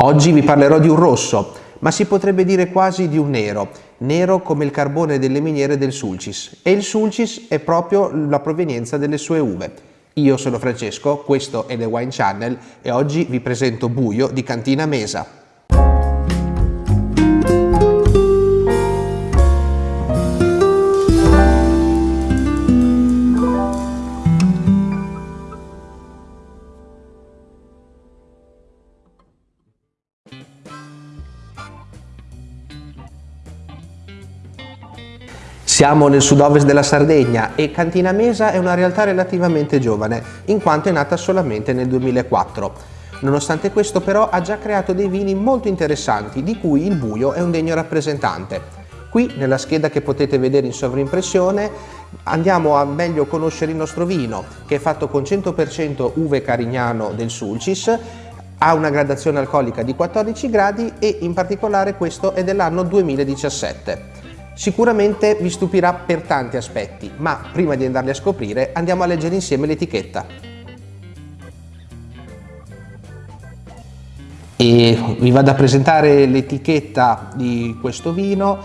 Oggi vi parlerò di un rosso, ma si potrebbe dire quasi di un nero, nero come il carbone delle miniere del Sulcis e il Sulcis è proprio la provenienza delle sue uve. Io sono Francesco, questo è The Wine Channel e oggi vi presento Buio di Cantina Mesa. Siamo nel sud-ovest della Sardegna e Cantina Mesa è una realtà relativamente giovane, in quanto è nata solamente nel 2004. Nonostante questo però ha già creato dei vini molto interessanti, di cui il Buio è un degno rappresentante. Qui nella scheda che potete vedere in sovrimpressione andiamo a meglio conoscere il nostro vino che è fatto con 100% uve carignano del Sulcis, ha una gradazione alcolica di 14 gradi e in particolare questo è dell'anno 2017. Sicuramente vi stupirà per tanti aspetti, ma prima di andarli a scoprire andiamo a leggere insieme l'etichetta. E vi vado a presentare l'etichetta di questo vino,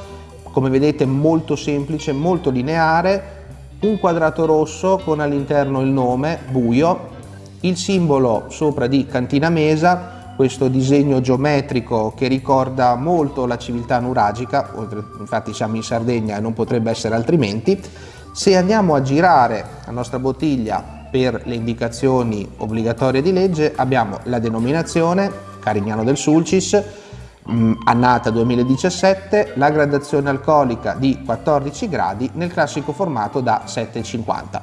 come vedete molto semplice, molto lineare, un quadrato rosso con all'interno il nome, buio, il simbolo sopra di Cantina Mesa, questo disegno geometrico che ricorda molto la civiltà nuragica, infatti siamo in Sardegna e non potrebbe essere altrimenti, se andiamo a girare la nostra bottiglia per le indicazioni obbligatorie di legge abbiamo la denominazione Carignano del Sulcis, mh, annata 2017, la gradazione alcolica di 14 gradi nel classico formato da 7,50.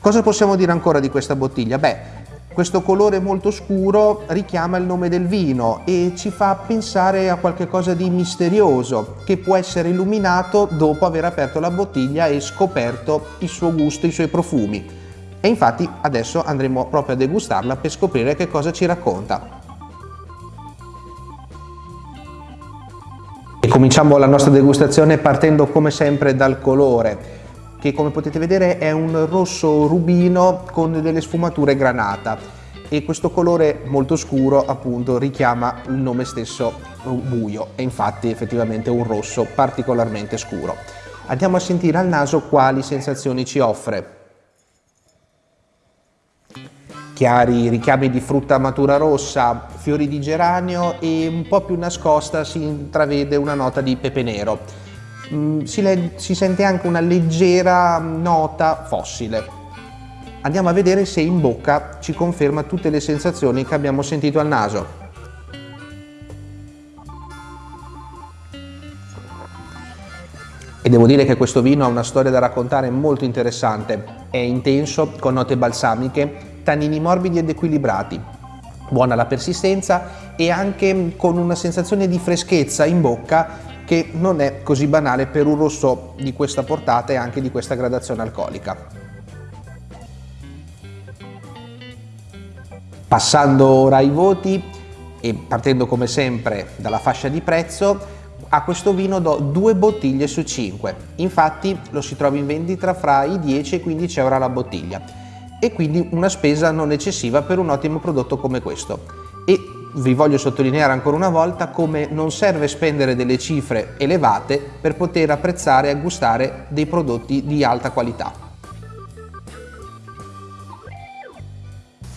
Cosa possiamo dire ancora di questa bottiglia? Beh, questo colore molto scuro richiama il nome del vino e ci fa pensare a qualcosa di misterioso che può essere illuminato dopo aver aperto la bottiglia e scoperto il suo gusto, i suoi profumi. E infatti adesso andremo proprio a degustarla per scoprire che cosa ci racconta. E cominciamo la nostra degustazione partendo come sempre dal colore che come potete vedere è un rosso rubino con delle sfumature granata e questo colore molto scuro appunto richiama il nome stesso buio e infatti effettivamente un rosso particolarmente scuro. Andiamo a sentire al naso quali sensazioni ci offre. Chiari richiami di frutta matura rossa, fiori di geranio e un po' più nascosta si intravede una nota di pepe nero Mm, si, si sente anche una leggera nota fossile. Andiamo a vedere se in bocca ci conferma tutte le sensazioni che abbiamo sentito al naso. E devo dire che questo vino ha una storia da raccontare molto interessante. È intenso, con note balsamiche, tannini morbidi ed equilibrati. Buona la persistenza e anche con una sensazione di freschezza in bocca che non è così banale per un rosso di questa portata e anche di questa gradazione alcolica. Passando ora ai voti e partendo come sempre dalla fascia di prezzo, a questo vino do due bottiglie su 5, infatti lo si trova in vendita fra i 10 e i 15 euro alla bottiglia e quindi una spesa non eccessiva per un ottimo prodotto come questo. E vi voglio sottolineare ancora una volta come non serve spendere delle cifre elevate per poter apprezzare e gustare dei prodotti di alta qualità.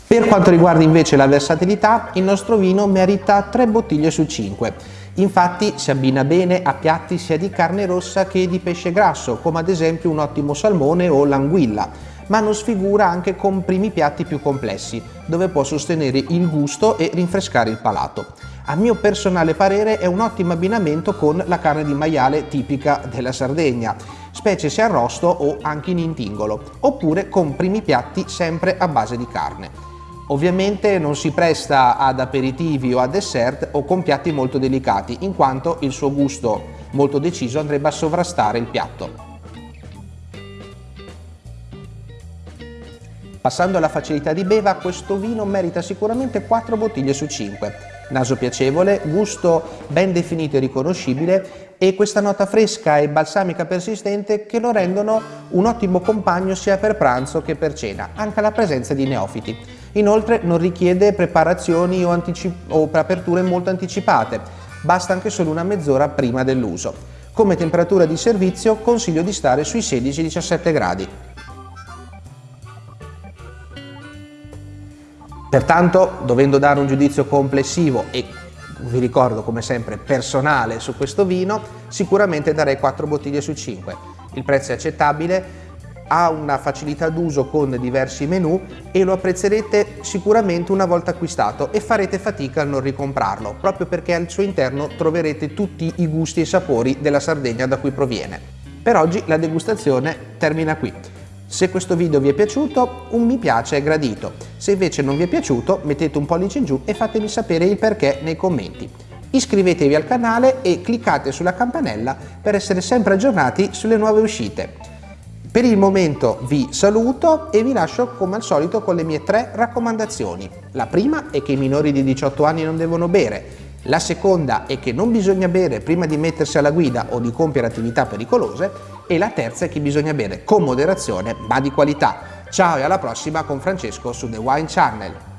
Per quanto riguarda invece la versatilità, il nostro vino merita 3 bottiglie su 5. Infatti si abbina bene a piatti sia di carne rossa che di pesce grasso, come ad esempio un ottimo salmone o l'anguilla, ma non sfigura anche con primi piatti più complessi, dove può sostenere il gusto e rinfrescare il palato. A mio personale parere è un ottimo abbinamento con la carne di maiale tipica della Sardegna, specie se arrosto o anche in intingolo, oppure con primi piatti sempre a base di carne. Ovviamente non si presta ad aperitivi o a dessert o con piatti molto delicati, in quanto il suo gusto molto deciso andrebbe a sovrastare il piatto. Passando alla facilità di beva, questo vino merita sicuramente 4 bottiglie su 5. Naso piacevole, gusto ben definito e riconoscibile e questa nota fresca e balsamica persistente che lo rendono un ottimo compagno sia per pranzo che per cena, anche alla presenza di neofiti. Inoltre non richiede preparazioni o, o aperture molto anticipate, basta anche solo una mezz'ora prima dell'uso. Come temperatura di servizio consiglio di stare sui 16-17 gradi. Pertanto, dovendo dare un giudizio complessivo e vi ricordo come sempre personale su questo vino, sicuramente darei 4 bottiglie su 5. Il prezzo è accettabile, ha una facilità d'uso con diversi menu e lo apprezzerete sicuramente una volta acquistato e farete fatica a non ricomprarlo, proprio perché al suo interno troverete tutti i gusti e sapori della Sardegna da cui proviene. Per oggi la degustazione termina qui. Se questo video vi è piaciuto, un mi piace è gradito. Se invece non vi è piaciuto, mettete un pollice in giù e fatemi sapere il perché nei commenti. Iscrivetevi al canale e cliccate sulla campanella per essere sempre aggiornati sulle nuove uscite. Per il momento vi saluto e vi lascio come al solito con le mie tre raccomandazioni. La prima è che i minori di 18 anni non devono bere, la seconda è che non bisogna bere prima di mettersi alla guida o di compiere attività pericolose e la terza è che bisogna bere con moderazione ma di qualità. Ciao e alla prossima con Francesco su The Wine Channel.